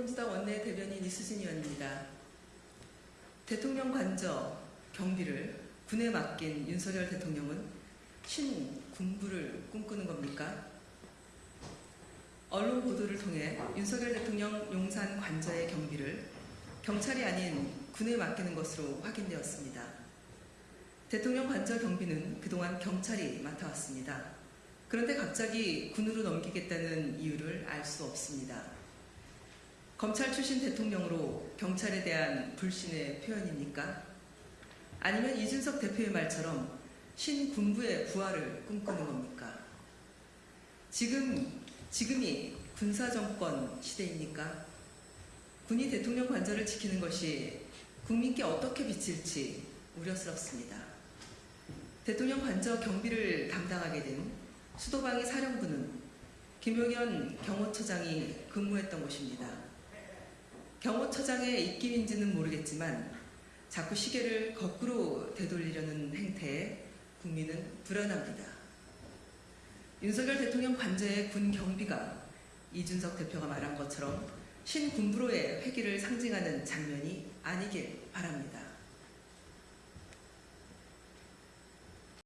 더불어민주당 원내 대변인 이수진 의원입니다. 대통령 관저 경비를 군에 맡긴 윤석열 대통령은 신 군부를 꿈꾸는 겁니까? 언론 보도를 통해 윤석열 대통령 용산 관저의 경비를 경찰이 아닌 군에 맡기는 것으로 확인되었습니다. 대통령 관저 경비는 그동안 경찰이 맡아왔습니다. 그런데 갑자기 군으로 넘기겠다는 이유를 알 수 없습니다. 검찰 출신 대통령으로 경찰에 대한 불신의 표현입니까? 아니면 이준석 대표의 말처럼 신군부의 부활을 꿈꾸는 겁니까? 지금, 지금이 군사정권 시대입니까? 군이 대통령 관절을 지키는 것이 국민께 어떻게 비칠지 우려스럽습니다. 대통령 관저 경비를 담당하게 된 수도방위 사령부는 김용현 경호처장이 근무했던 곳입니다. 경호처장의 입김인지는 모르겠지만 자꾸 시계를 거꾸로 되돌리려는 행태에 국민은 불안합니다. 윤석열 대통령 관저의 군 경비가 이준석 대표가 말한 것처럼 신군부로의 회기를 상징하는 장면이 아니길 바랍니다.